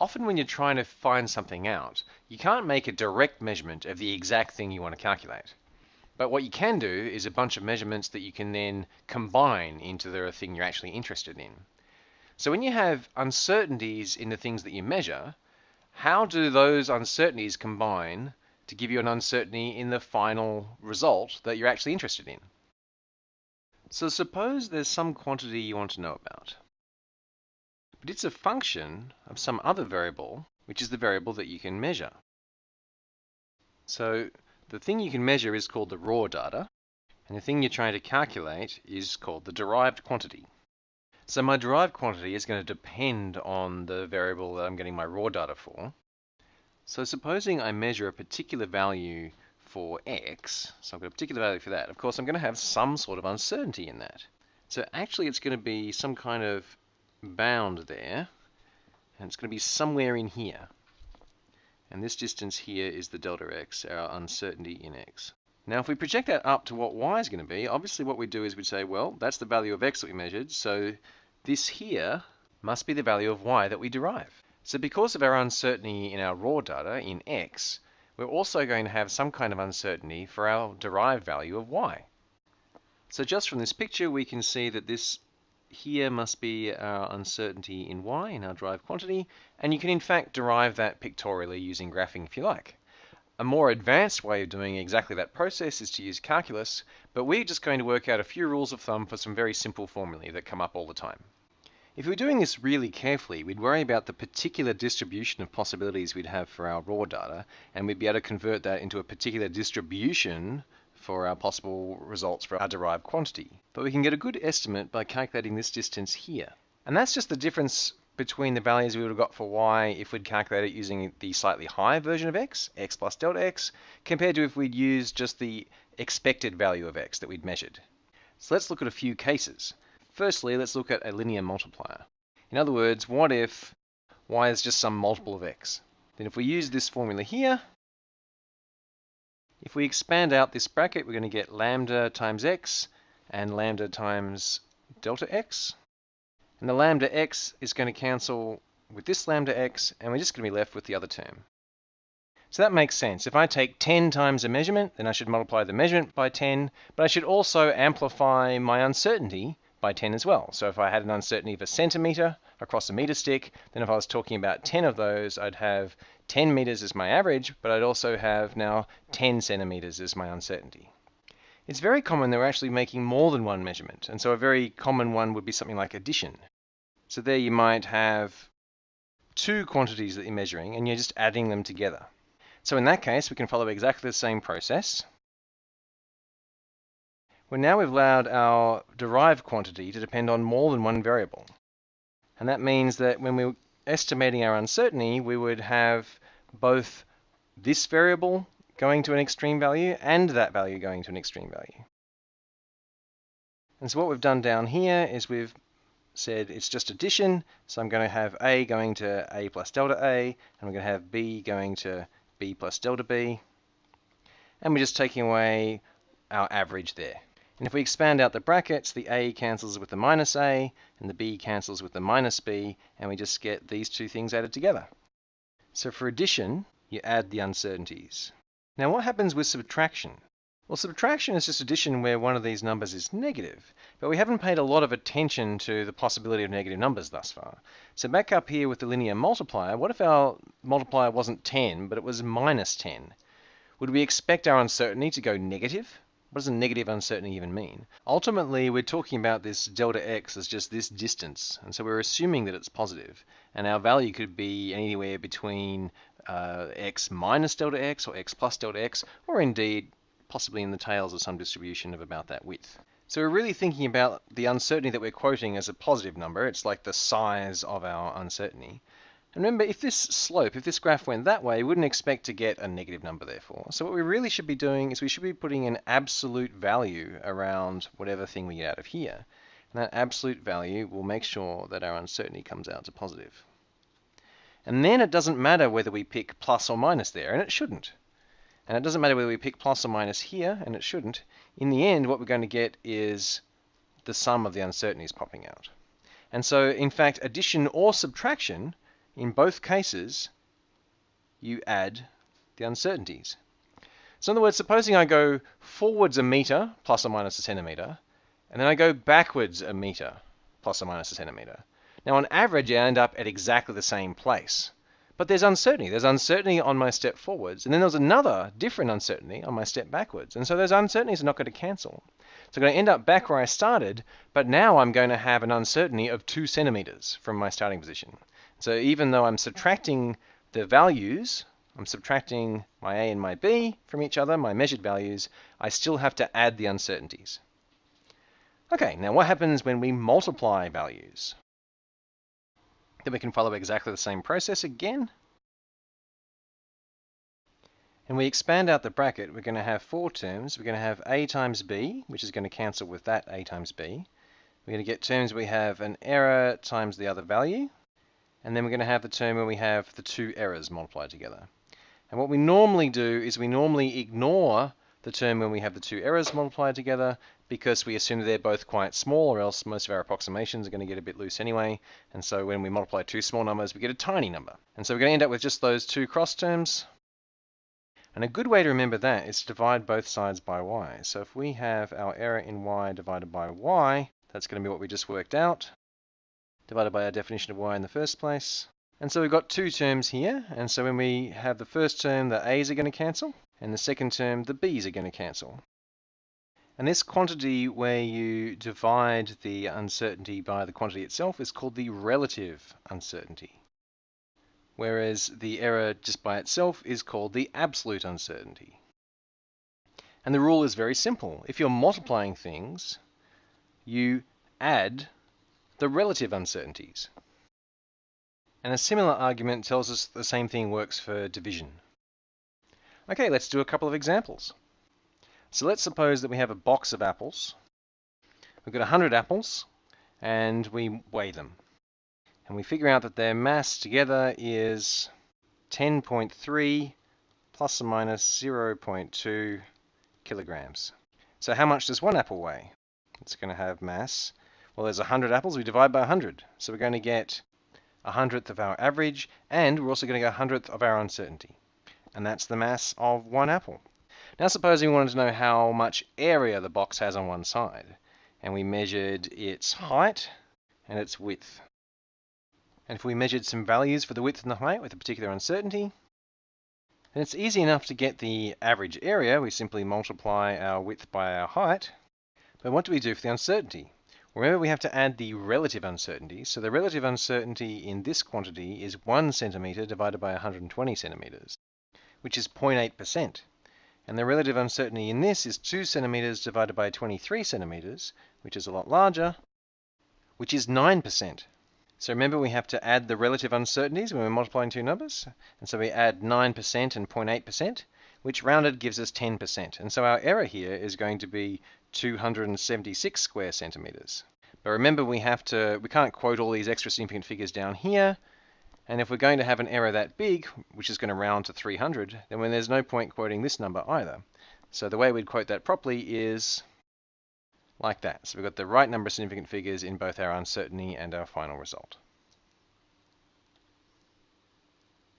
often when you're trying to find something out, you can't make a direct measurement of the exact thing you want to calculate. But what you can do is a bunch of measurements that you can then combine into the thing you're actually interested in. So when you have uncertainties in the things that you measure, how do those uncertainties combine to give you an uncertainty in the final result that you're actually interested in? So suppose there's some quantity you want to know about. But it's a function of some other variable, which is the variable that you can measure. So the thing you can measure is called the raw data, and the thing you're trying to calculate is called the derived quantity. So my derived quantity is going to depend on the variable that I'm getting my raw data for. So supposing I measure a particular value for x, so I've got a particular value for that, of course I'm going to have some sort of uncertainty in that. So actually it's going to be some kind of bound there, and it's going to be somewhere in here. And this distance here is the delta x, our uncertainty in x. Now if we project that up to what y is going to be, obviously what we do is we say, well, that's the value of x that we measured, so this here must be the value of y that we derive. So because of our uncertainty in our raw data in x, we're also going to have some kind of uncertainty for our derived value of y. So just from this picture, we can see that this here must be our uncertainty in y, in our derived quantity, and you can in fact derive that pictorially using graphing if you like. A more advanced way of doing exactly that process is to use calculus, but we're just going to work out a few rules of thumb for some very simple formulae that come up all the time. If we were doing this really carefully, we'd worry about the particular distribution of possibilities we'd have for our raw data, and we'd be able to convert that into a particular distribution for our possible results for our derived quantity. But we can get a good estimate by calculating this distance here. And that's just the difference between the values we would have got for y if we'd calculated using the slightly higher version of x, x plus delta x, compared to if we'd used just the expected value of x that we'd measured. So let's look at a few cases. Firstly, let's look at a linear multiplier. In other words, what if y is just some multiple of x? Then if we use this formula here, if we expand out this bracket, we're going to get lambda times x and lambda times delta x. And the lambda x is going to cancel with this lambda x, and we're just going to be left with the other term. So that makes sense. If I take 10 times a measurement, then I should multiply the measurement by 10, but I should also amplify my uncertainty by 10 as well. So if I had an uncertainty of a centimeter across a meter stick, then if I was talking about 10 of those, I'd have 10 meters as my average, but I'd also have now 10 centimeters as my uncertainty. It's very common that we're actually making more than one measurement, and so a very common one would be something like addition. So there you might have two quantities that you're measuring, and you're just adding them together. So in that case, we can follow exactly the same process. Well, now we've allowed our derived quantity to depend on more than one variable. And that means that when we're estimating our uncertainty, we would have both this variable going to an extreme value and that value going to an extreme value. And so what we've done down here is we've said it's just addition, so I'm going to have A going to A plus delta A, and we're going to have B going to B plus delta B, and we're just taking away our average there. And if we expand out the brackets, the A cancels with the minus A, and the B cancels with the minus B, and we just get these two things added together. So for addition, you add the uncertainties. Now what happens with subtraction? Well, subtraction is just addition where one of these numbers is negative, but we haven't paid a lot of attention to the possibility of negative numbers thus far. So back up here with the linear multiplier, what if our multiplier wasn't 10, but it was minus 10? Would we expect our uncertainty to go negative? What does a negative uncertainty even mean? Ultimately, we're talking about this delta x as just this distance, and so we're assuming that it's positive, and our value could be anywhere between uh, x minus delta x or x plus delta x, or indeed possibly in the tails of some distribution of about that width. So we're really thinking about the uncertainty that we're quoting as a positive number. It's like the size of our uncertainty. And remember, if this slope, if this graph went that way, we wouldn't expect to get a negative number therefore. So what we really should be doing is we should be putting an absolute value around whatever thing we get out of here. And that absolute value will make sure that our uncertainty comes out to positive. And then it doesn't matter whether we pick plus or minus there, and it shouldn't. And it doesn't matter whether we pick plus or minus here, and it shouldn't. In the end, what we're going to get is the sum of the uncertainties popping out. And so, in fact, addition or subtraction in both cases, you add the uncertainties. So in other words, supposing I go forwards a meter, plus or minus a centimeter, and then I go backwards a meter, plus or minus a centimeter. Now on average, I end up at exactly the same place. But there's uncertainty. There's uncertainty on my step forwards, and then there's another different uncertainty on my step backwards. And so those uncertainties are not going to cancel. So I'm going to end up back where I started, but now I'm going to have an uncertainty of two centimeters from my starting position. So even though I'm subtracting the values I'm subtracting my A and my B from each other, my measured values, I still have to add the uncertainties. Okay, now what happens when we multiply values? Then we can follow exactly the same process again. And we expand out the bracket, we're going to have four terms. We're going to have A times B, which is going to cancel with that A times B. We're going to get terms we have an error times the other value. And then we're going to have the term where we have the two errors multiplied together. And what we normally do is we normally ignore the term when we have the two errors multiplied together because we assume they're both quite small or else most of our approximations are going to get a bit loose anyway. And so when we multiply two small numbers, we get a tiny number. And so we're going to end up with just those two cross terms. And a good way to remember that is to divide both sides by y. So if we have our error in y divided by y, that's going to be what we just worked out, divided by our definition of y in the first place. And so we've got two terms here, and so when we have the first term, the a's are going to cancel, and the second term, the b's are going to cancel. And this quantity where you divide the uncertainty by the quantity itself is called the relative uncertainty. Whereas the error just by itself is called the absolute uncertainty. And the rule is very simple. If you're multiplying things, you add the relative uncertainties. And a similar argument tells us the same thing works for division. Okay, let's do a couple of examples. So let's suppose that we have a box of apples. We've got 100 apples, and we weigh them. And we figure out that their mass together is 10.3 plus or minus 0.2 kilograms. So how much does one apple weigh? It's going to have mass. Well, there's 100 apples, we divide by 100. So we're going to get a hundredth of our average, and we're also getting a hundredth of our uncertainty. And that's the mass of one apple. Now suppose we wanted to know how much area the box has on one side, and we measured its height and its width. And if we measured some values for the width and the height with a particular uncertainty, then it's easy enough to get the average area. We simply multiply our width by our height. But what do we do for the uncertainty? Remember we have to add the relative uncertainty. So the relative uncertainty in this quantity is 1 centimeter divided by 120 centimeters, which is 0.8%. And the relative uncertainty in this is 2 centimeters divided by 23 centimeters, which is a lot larger, which is 9%. So remember we have to add the relative uncertainties when we're multiplying two numbers. And so we add 9% and 0.8%, which rounded gives us 10%. And so our error here is going to be 276 square centimeters. But remember we have to, we can't quote all these extra significant figures down here. And if we're going to have an error that big, which is going to round to 300, then when there's no point quoting this number either. So the way we'd quote that properly is like that. So we've got the right number of significant figures in both our uncertainty and our final result.